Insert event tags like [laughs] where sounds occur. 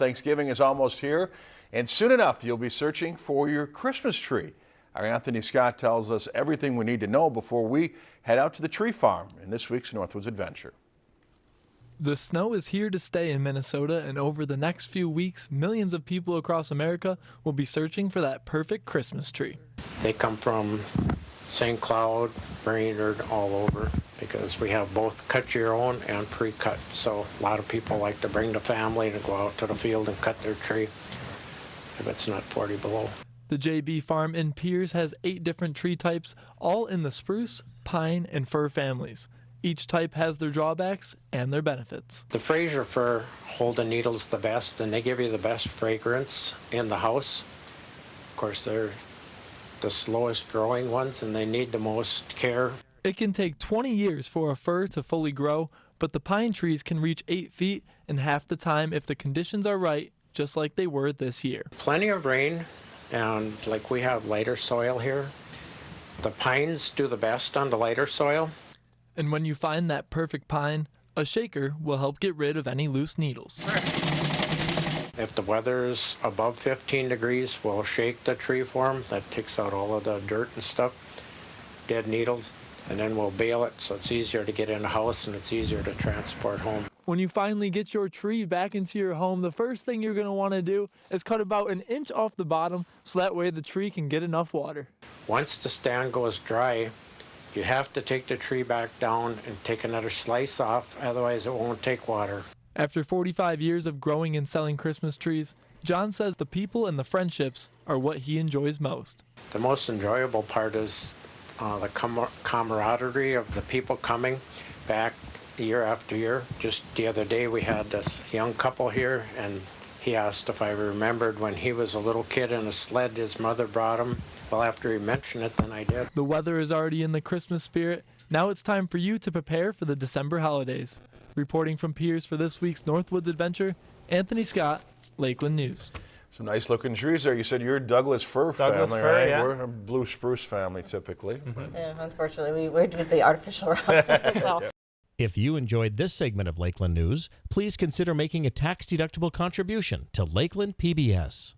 Thanksgiving is almost here, and soon enough you'll be searching for your Christmas tree. Our Anthony Scott tells us everything we need to know before we head out to the tree farm in this week's Northwoods Adventure. The snow is here to stay in Minnesota, and over the next few weeks, millions of people across America will be searching for that perfect Christmas tree. They come from St. Cloud, Brainerd, all over because we have both cut your own and pre-cut. So a lot of people like to bring the family to go out to the field and cut their tree if it's not 40 below. The JB Farm in Pierz has eight different tree types, all in the spruce, pine, and fir families. Each type has their drawbacks and their benefits. The Fraser fir hold the needles the best and they give you the best fragrance in the house. Of course, they're the slowest growing ones and they need the most care. It can take 20 years for a fir to fully grow, but the pine trees can reach 8 feet in half the time if the conditions are right, just like they were this year. Plenty of rain and like we have lighter soil here. The pines do the best on the lighter soil. And when you find that perfect pine, a shaker will help get rid of any loose needles. If the weather's above 15 degrees, we'll shake the tree form. That takes out all of the dirt and stuff, dead needles, and then we'll bale it so it's easier to get in the house and it's easier to transport home. When you finally get your tree back into your home, the first thing you're going to want to do is cut about an inch off the bottom so that way the tree can get enough water. Once the stand goes dry, you have to take the tree back down and take another slice off, otherwise it won't take water. After 45 years of growing and selling Christmas trees, John says the people and the friendships are what he enjoys most. The most enjoyable part is uh, the com camaraderie of the people coming back year after year. Just the other day we had this young couple here and he asked if I remembered when he was a little kid in a sled his mother brought him. Well, after he mentioned it, then I did. The weather is already in the Christmas spirit. Now it's time for you to prepare for the December holidays. Reporting from Pierz for this week's Northwoods Adventure, Anthony Scott, Lakeland News. Some nice looking trees there. You said you're Douglas fir Douglas family, fir, right? yeah. We're a blue spruce family typically. Mm-hmm. Yeah, unfortunately, we, we do the artificial route. [laughs] so. If you enjoyed this segment of Lakeland News, please consider making a tax-deductible contribution to Lakeland PBS.